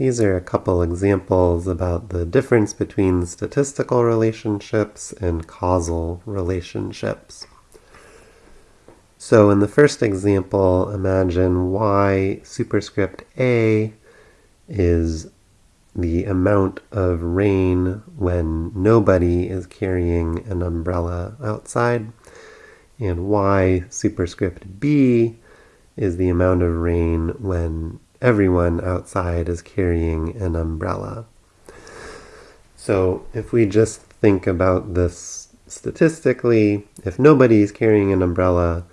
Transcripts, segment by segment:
these are a couple examples about the difference between statistical relationships and causal relationships. So in the first example, imagine y superscript a is the amount of rain when nobody is carrying an umbrella outside, and y superscript b is the amount of rain when everyone outside is carrying an umbrella. So if we just think about this statistically, if nobody's carrying an umbrella,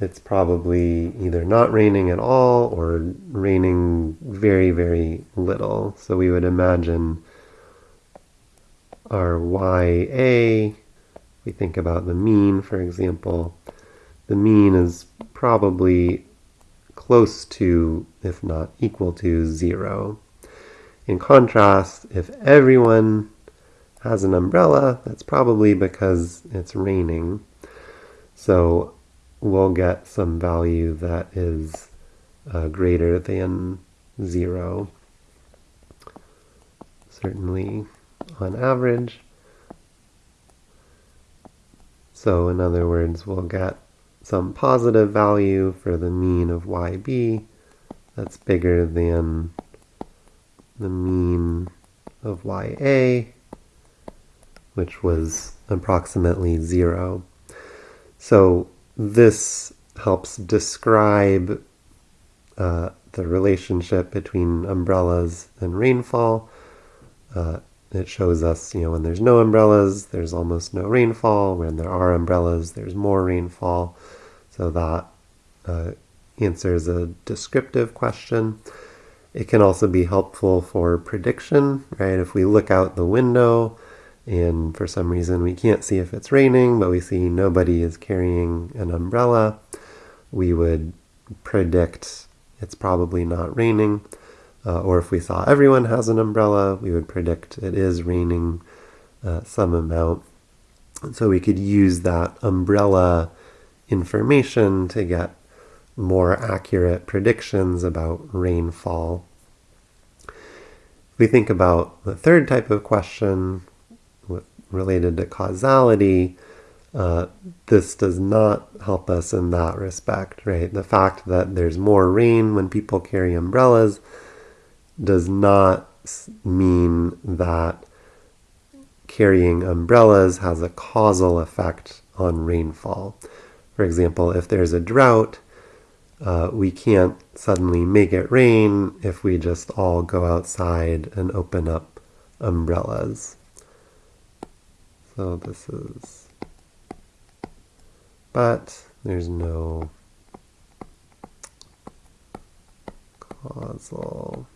it's probably either not raining at all or raining very, very little. So we would imagine our YA, we think about the mean, for example, the mean is probably close to, if not equal to, zero. In contrast, if everyone has an umbrella, that's probably because it's raining. So we'll get some value that is uh, greater than zero. Certainly on average. So in other words, we'll get some positive value for the mean of yb that's bigger than the mean of ya, which was approximately zero. So this helps describe uh, the relationship between umbrellas and rainfall. Uh, it shows us, you know, when there's no umbrellas, there's almost no rainfall. When there are umbrellas, there's more rainfall. So that uh, answers a descriptive question. It can also be helpful for prediction, right? If we look out the window and for some reason we can't see if it's raining, but we see nobody is carrying an umbrella, we would predict it's probably not raining. Uh, or if we saw everyone has an umbrella, we would predict it is raining uh, some amount. And so we could use that umbrella information to get more accurate predictions about rainfall. If we think about the third type of question related to causality, uh, this does not help us in that respect, right? The fact that there's more rain when people carry umbrellas does not mean that carrying umbrellas has a causal effect on rainfall. For example, if there's a drought, uh, we can't suddenly make it rain if we just all go outside and open up umbrellas. So this is, but there's no causal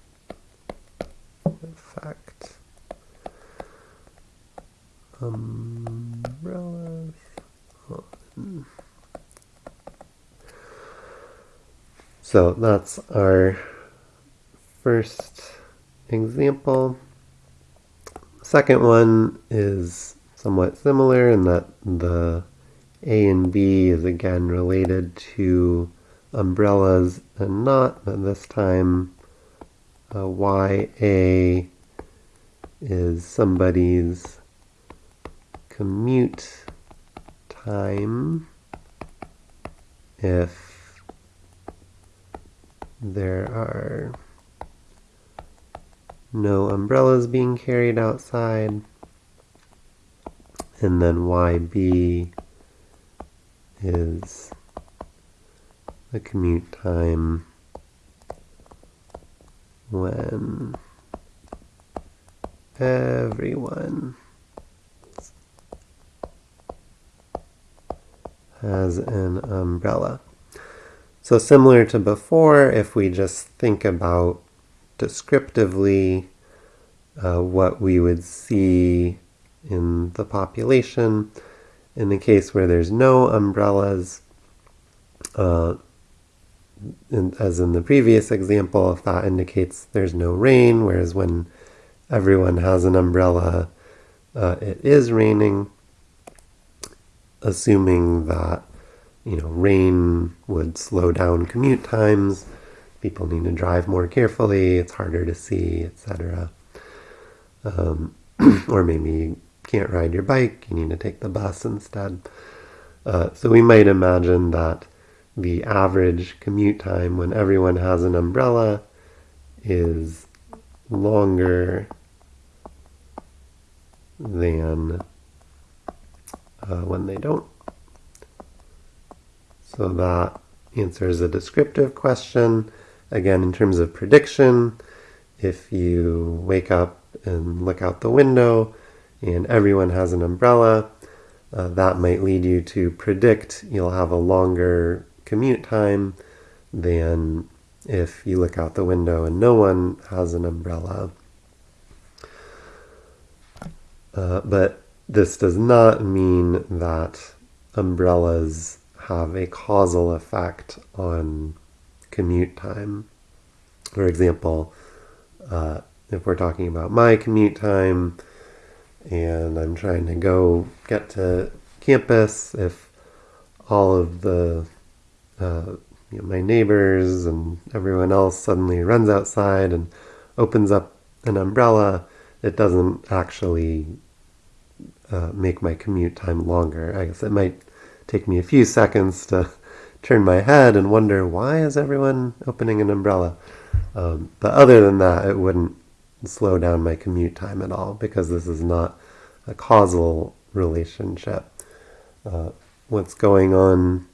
effect. Umbrellas on. So that's our first example. Second one is somewhat similar in that the A and B is again related to umbrellas and not, but this time uh, YA is somebody's commute time. If there are no umbrellas being carried outside and then YB is the commute time when everyone has an umbrella. So similar to before, if we just think about descriptively uh, what we would see in the population, in the case where there's no umbrellas, uh, as in the previous example, if that indicates there's no rain, whereas when everyone has an umbrella, uh, it is raining, assuming that you know rain would slow down commute times, people need to drive more carefully, it's harder to see, etc. Um, or maybe you can't ride your bike, you need to take the bus instead. Uh, so we might imagine that the average commute time when everyone has an umbrella is longer than uh, when they don't. So that answers a descriptive question. Again, in terms of prediction, if you wake up and look out the window and everyone has an umbrella, uh, that might lead you to predict you'll have a longer commute time than if you look out the window and no one has an umbrella. Uh, but this does not mean that umbrellas have a causal effect on commute time. For example, uh, if we're talking about my commute time and I'm trying to go get to campus, if all of the uh, you know, my neighbors and everyone else suddenly runs outside and opens up an umbrella, it doesn't actually uh, make my commute time longer. I guess it might take me a few seconds to turn my head and wonder why is everyone opening an umbrella. Um, but other than that, it wouldn't slow down my commute time at all because this is not a causal relationship. Uh, what's going on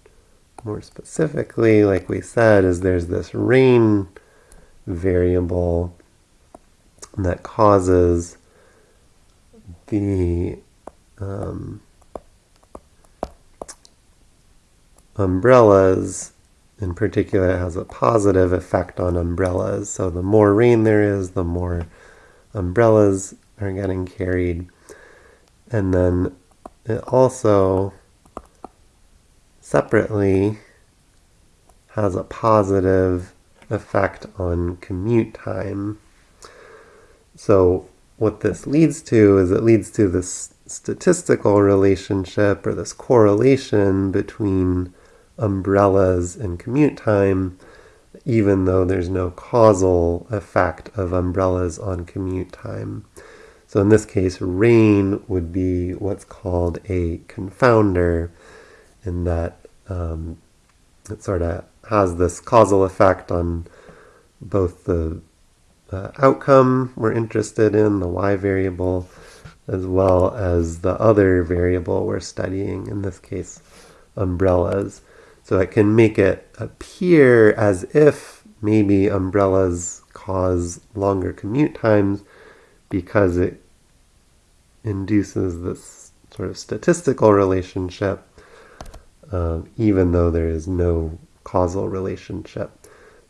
more specifically, like we said, is there's this rain variable that causes the um, umbrellas in particular has a positive effect on umbrellas. So the more rain there is, the more umbrellas are getting carried. And then it also separately has a positive effect on commute time. So what this leads to is it leads to this statistical relationship or this correlation between umbrellas and commute time, even though there's no causal effect of umbrellas on commute time. So in this case, rain would be what's called a confounder in that um, it sort of has this causal effect on both the uh, outcome we're interested in, the y variable, as well as the other variable we're studying, in this case, umbrellas. So it can make it appear as if maybe umbrellas cause longer commute times because it induces this sort of statistical relationship um, even though there is no causal relationship.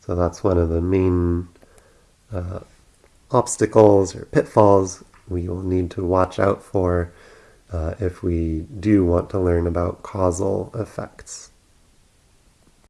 So that's one of the main uh, obstacles or pitfalls we will need to watch out for uh, if we do want to learn about causal effects.